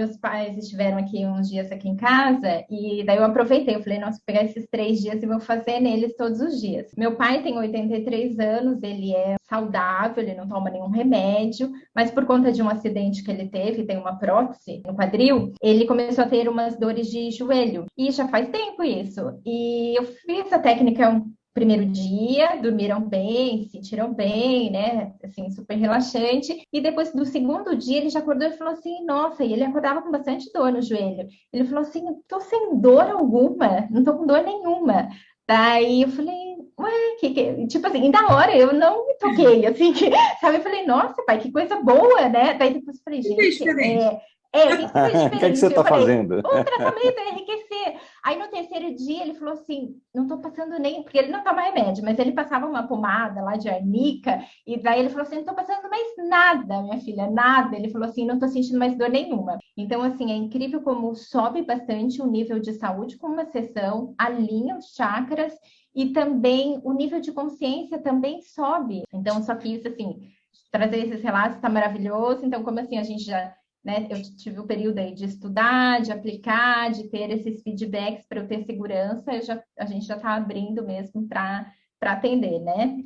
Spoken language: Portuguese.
meus pais estiveram aqui uns dias aqui em casa e daí eu aproveitei, eu falei, nossa, vou pegar esses três dias e vou fazer neles todos os dias. Meu pai tem 83 anos, ele é saudável, ele não toma nenhum remédio, mas por conta de um acidente que ele teve, tem uma prótese no quadril, ele começou a ter umas dores de joelho. E já faz tempo isso. E eu fiz a técnica primeiro dia, dormiram bem, se sentiram bem, né? Assim, super relaxante. E depois do segundo dia, ele já acordou e falou assim: Nossa, e ele acordava com bastante dor no joelho. Ele falou assim: Tô sem dor alguma, não tô com dor nenhuma. Daí eu falei, ué, que, que... tipo assim, da hora eu não me toquei, assim, que, sabe? Eu falei, nossa, pai, que coisa boa, né? Daí depois eu falei, gente, é, é, o que, que, é que você está fazendo? O tratamento é enriquecer. Aí no terceiro dia ele falou assim: não estou passando nem, porque ele não toma remédio, mas ele passava uma pomada lá de arnica, e daí ele falou assim: não estou passando mais nada, minha filha, nada. Ele falou assim: não estou sentindo mais dor nenhuma. Então, assim, é incrível como sobe bastante o nível de saúde com uma sessão, alinha os chakras e também o nível de consciência também sobe. Então, só que isso, assim, trazer esses relatos está maravilhoso. Então, como assim, a gente já né? Eu tive o um período aí de estudar, de aplicar, de ter esses feedbacks para eu ter segurança, já, a gente já está abrindo mesmo para atender, né?